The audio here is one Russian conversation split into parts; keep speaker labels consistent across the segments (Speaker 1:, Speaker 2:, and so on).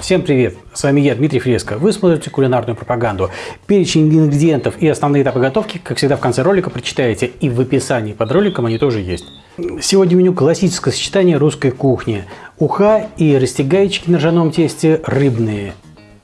Speaker 1: Всем привет! С вами я, Дмитрий Фреско. Вы смотрите кулинарную пропаганду. Перечень ингредиентов и основные этапы готовки, как всегда, в конце ролика прочитаете, и в описании под роликом они тоже есть. Сегодня меню классическое сочетание русской кухни. Уха и растягайчики на ржаном тесте рыбные.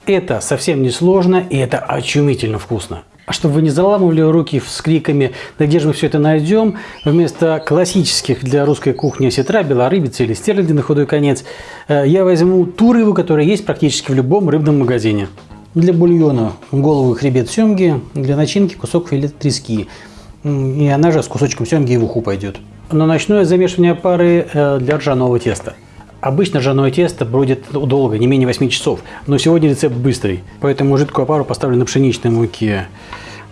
Speaker 1: Это совсем не сложно и это очумительно вкусно. Чтобы вы не заламывали руки с криками «Да где же мы все это найдем?», вместо классических для русской кухни осетра, белорыбицы или стерляди на худой конец, э, я возьму ту рыбу, которая есть практически в любом рыбном магазине. Для бульона голову и хребет семги, для начинки кусок филе трески. И она же с кусочком семги и в уху пойдет. Но начну я замешивание пары э, для ржаного теста. Обычно ржаное тесто бродит долго, не менее 8 часов, но сегодня рецепт быстрый, поэтому жидкую опару поставлю на пшеничной муке.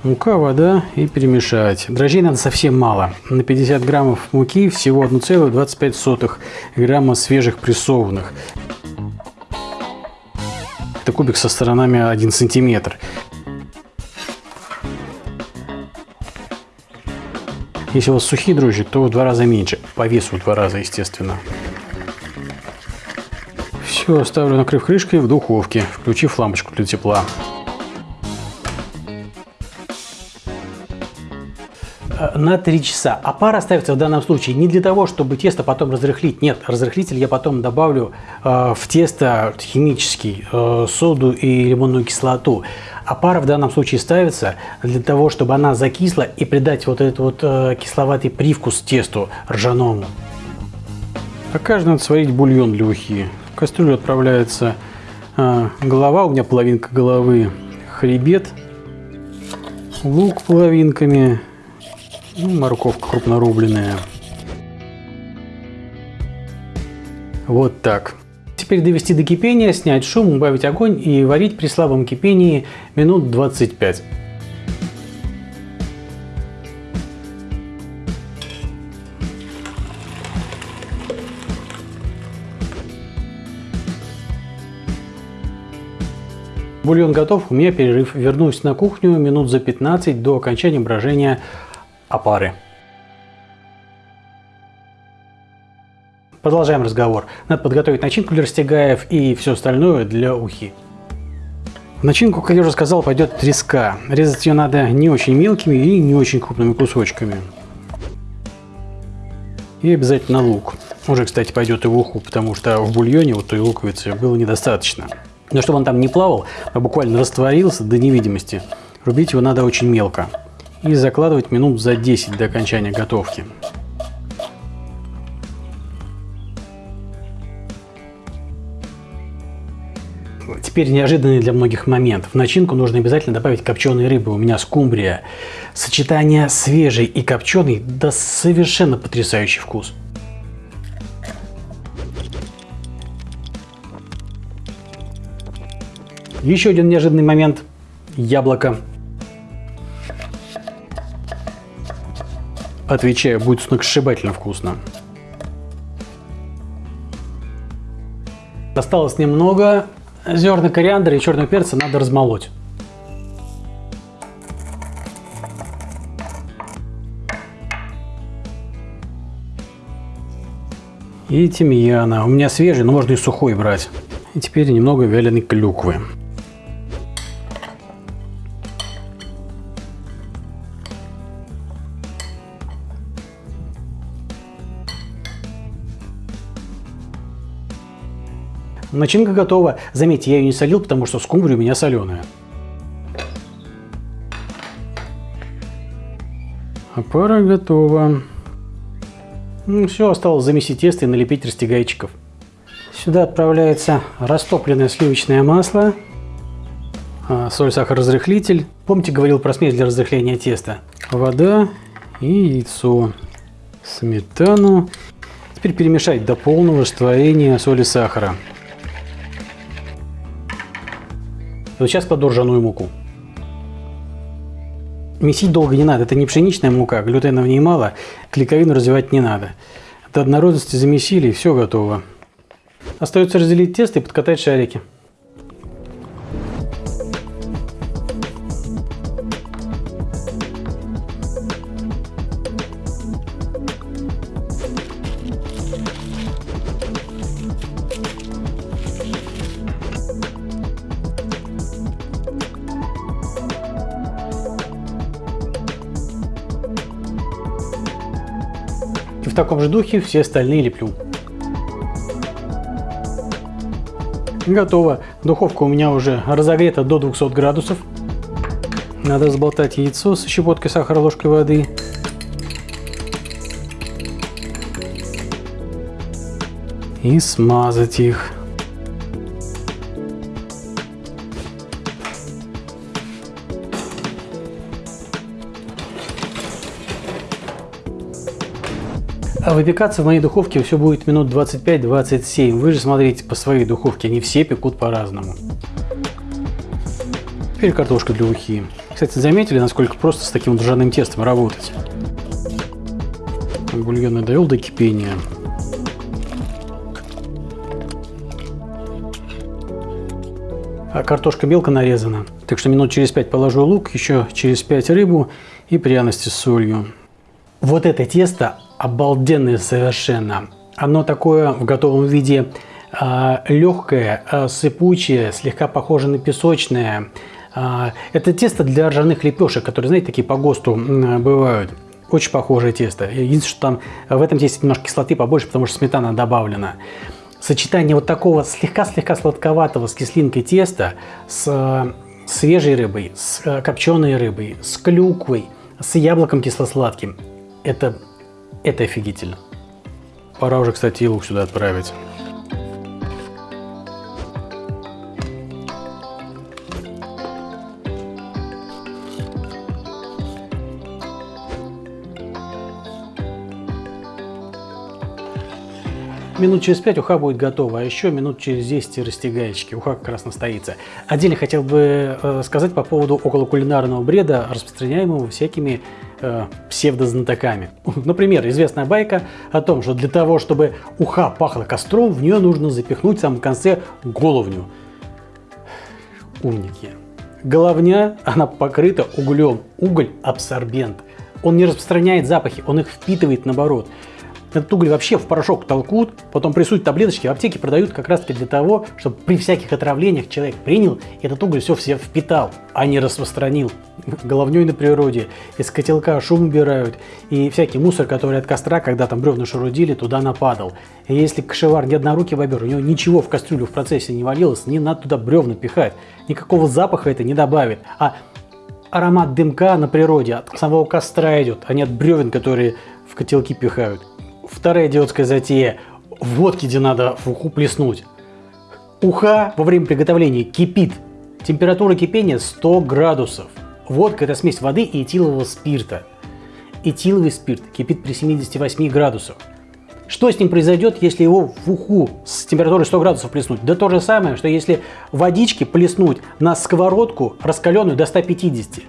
Speaker 1: Мука, вода и перемешать. Дрожжей надо совсем мало. На 50 граммов муки всего 1,25 грамма свежих прессованных. Это кубик со сторонами 1 сантиметр. Если у вас сухие дрожжи, то в два раза меньше. По весу в два раза, естественно. Все, ставлю накрыв крышкой в духовке, включив лампочку для тепла. Э, на 3 часа. А пара ставится в данном случае не для того, чтобы тесто потом разрыхлить. Нет, разрыхлитель я потом добавлю э, в тесто химический, э, соду и лимонную кислоту. А пара в данном случае ставится для того, чтобы она закисла и придать вот этот вот э, кисловатый привкус тесту ржаному. А каждый надо сварить бульон для ухи. В кастрюлю отправляется а, голова, у меня половинка головы, хребет, лук половинками, ну, морковка крупнорубленная. Вот так. Теперь довести до кипения, снять шум, убавить огонь и варить при слабом кипении минут 25. Бульон готов, у меня перерыв. Вернусь на кухню минут за 15 до окончания брожения опары. Продолжаем разговор. Надо подготовить начинку для растягаев и все остальное для ухи. В начинку, как я уже сказал, пойдет треска. Резать ее надо не очень мелкими и не очень крупными кусочками. И обязательно лук. Уже, кстати, пойдет и в уху, потому что в бульоне вот той луковицы было недостаточно. Но чтобы он там не плавал, а буквально растворился до невидимости, рубить его надо очень мелко. И закладывать минут за 10 до окончания готовки. Теперь неожиданный для многих момент. В начинку нужно обязательно добавить копченой рыбы. У меня скумбрия. Сочетание свежей и копченой даст совершенно потрясающий вкус. Еще один неожиданный момент. Яблоко. Отвечаю, будет сногсшибательно вкусно. Осталось немного. Зерна кориандра и черного перца надо размолоть. И тимьяна. У меня свежий, но можно и сухой брать. И теперь немного вяленой клюквы. Начинка готова. Заметьте, я ее не солил, потому что скумбрия у меня соленая. Опара готова. Ну, все, осталось замесить тесто и налепить растягайчиков. Сюда отправляется растопленное сливочное масло, а, соль, сахар, разрыхлитель. Помните, говорил про смесь для разрыхления теста? Вода и яйцо, сметану. Теперь перемешать до полного растворения соли вот сейчас кладу ржаную муку. Месить долго не надо, это не пшеничная мука, глютена в ней мало, клейковину развивать не надо. До однородности замесили и все готово. Остается разделить тесто и подкатать шарики. В таком же духе все остальные леплю. Готово. Духовка у меня уже разогрета до 200 градусов. Надо взболтать яйцо с щепоткой сахара, ложкой воды. И смазать их. Выпекаться в моей духовке все будет минут 25-27. Вы же смотрите по своей духовке, они все пекут по-разному. Теперь картошка для ухи. Кстати, заметили, насколько просто с таким ржаным тестом работать? Бульон я довел до кипения. А картошка мелко нарезана. Так что минут через 5 положу лук, еще через 5 рыбу и пряности с солью. Вот это тесто обалденное совершенно. Оно такое в готовом виде э, легкое, э, сыпучее, слегка похоже на песочное. Э, это тесто для ржаных лепешек, которые, знаете, такие по ГОСТу э, бывают. Очень похожее тесто. Единственное, что там в этом тесте немножко кислоты побольше, потому что сметана добавлена. Сочетание вот такого слегка-слегка сладковатого с кислинкой теста с э, свежей рыбой, с э, копченой рыбой, с клюквой, с яблоком кисло-сладким – это, это офигительно. Пора уже, кстати, и лук сюда отправить. Минут через 5 уха будет готова, а еще минут через 10 растягаечки. Уха как раз настоится. Отдельно хотел бы э, сказать по поводу околокулинарного бреда, распространяемого всякими э, псевдознатоками. Например, известная байка о том, что для того, чтобы уха пахла костром, в нее нужно запихнуть в самом конце головню. Умники. Головня, она покрыта углем. Уголь – абсорбент. Он не распространяет запахи, он их впитывает наоборот. Этот уголь вообще в порошок толкут, потом прессуют таблеточки, в аптеке продают как раз таки для того, чтобы при всяких отравлениях человек принял, и этот уголь все в себя впитал, а не распространил. Головней на природе, из котелка шум убирают, и всякий мусор, который от костра, когда там бревна шарудили, туда нападал. И если кошевар не однорукий бобер, у него ничего в кастрюлю в процессе не валилось, не надо туда бревна пихать, никакого запаха это не добавит. А аромат дымка на природе от самого костра идет, а не от бревен, которые в котелки пихают. Вторая идиотская затея. Водки где надо в уху плеснуть. Уха во время приготовления кипит. Температура кипения 100 градусов. Водка – это смесь воды и этилового спирта. Этиловый спирт кипит при 78 градусах. Что с ним произойдет, если его в уху с температурой 100 градусов плеснуть? Да то же самое, что если водички плеснуть на сковородку, раскаленную до 150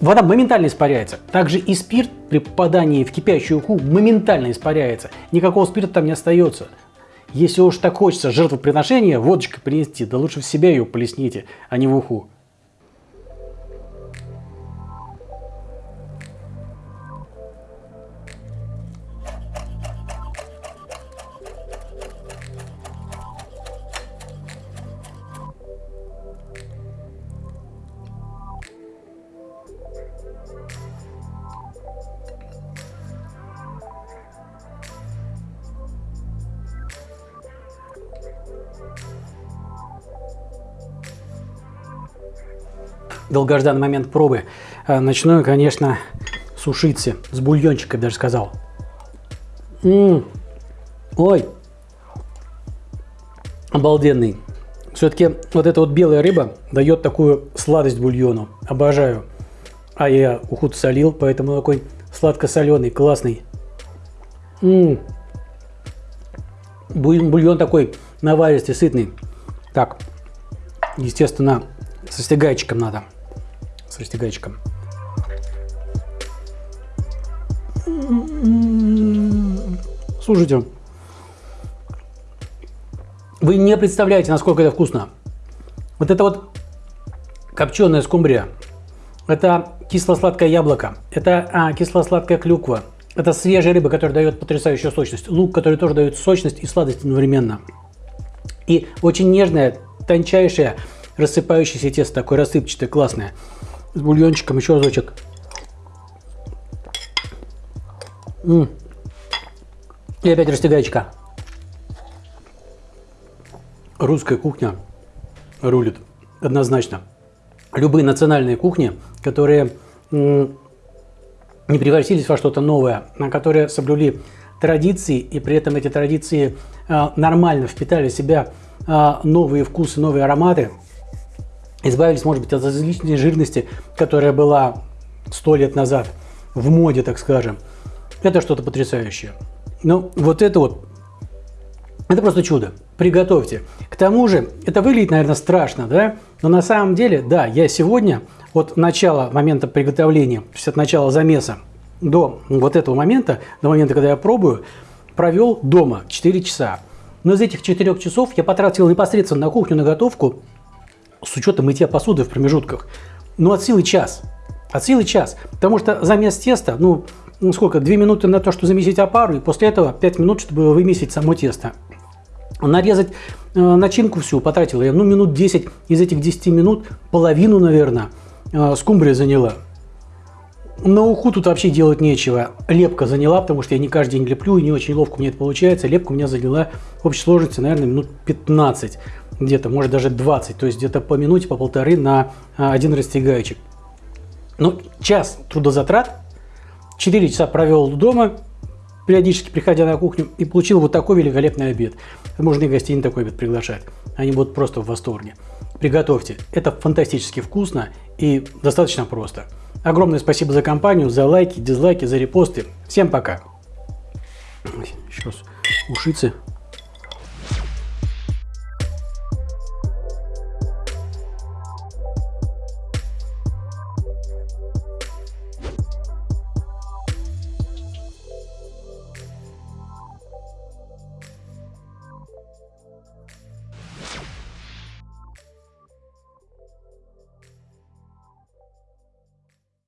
Speaker 1: вода моментально испаряется. Также и спирт при попадании в кипящую уху моментально испаряется. Никакого спирта там не остается. Если уж так хочется жертвоприношения водочкой принести, да лучше в себя ее полесните, а не в уху. Долгожданный момент пробы. Э, начну, конечно, сушиться. С бульончиком даже сказал. М -м -м. Ой. Обалденный. Все-таки вот эта вот белая рыба дает такую сладость бульону. Обожаю. А я уход солил, поэтому такой сладко-соленый, классный. М -м. Бульон такой наваристый, сытный. Так, естественно, со стегайчиком надо с растягайчиком. Слушайте, вы не представляете, насколько это вкусно. Вот это вот копченая скумбрия, это кисло-сладкое яблоко, это а, кисло-сладкая клюква, это свежая рыба, которая дает потрясающую сочность, лук, который тоже дает сочность и сладость одновременно. И очень нежное, тончайшее, рассыпающееся тесто, такое рассыпчатое, классное с бульончиком еще разочек. М -м, И опять растягайчика. Русская кухня рулит однозначно. Любые национальные кухни, которые не превратились во что-то новое, а которые соблюли традиции, и при этом эти традиции э, нормально впитали в себя э, новые вкусы, новые ароматы, избавились, может быть, от излишней жирности, которая была сто лет назад в моде, так скажем. Это что-то потрясающее. Ну, вот это вот, это просто чудо. Приготовьте. К тому же, это выглядит, наверное, страшно, да? Но на самом деле, да, я сегодня от начала момента приготовления, то есть от начала замеса до вот этого момента, до момента, когда я пробую, провел дома 4 часа. Но из этих 4 часов я потратил непосредственно на кухню, на готовку, с учетом мытья посуды в промежутках, ну от силы час. От силы час. Потому что замес теста, ну, ну сколько, 2 минуты на то, что замесить опару, и после этого 5 минут, чтобы вымесить само тесто. Нарезать э, начинку всю потратил я, ну, минут 10. Из этих 10 минут половину, наверное, э, скумбрия заняла. На уху тут вообще делать нечего. Лепка заняла, потому что я не каждый день леплю, и не очень ловко меня это получается. Лепка у меня заняла в общей сложности, наверное, минут 15. Где-то, может, даже 20. То есть где-то по минуте, по полторы на а, один растягайчик. Ну, час трудозатрат. 4 часа провел дома, периодически приходя на кухню, и получил вот такой великолепный обед. Можно и гостей на такой обед приглашать. Они будут просто в восторге. Приготовьте. Это фантастически вкусно и достаточно просто. Огромное спасибо за компанию, за лайки, дизлайки, за репосты. Всем пока. Сейчас ушицы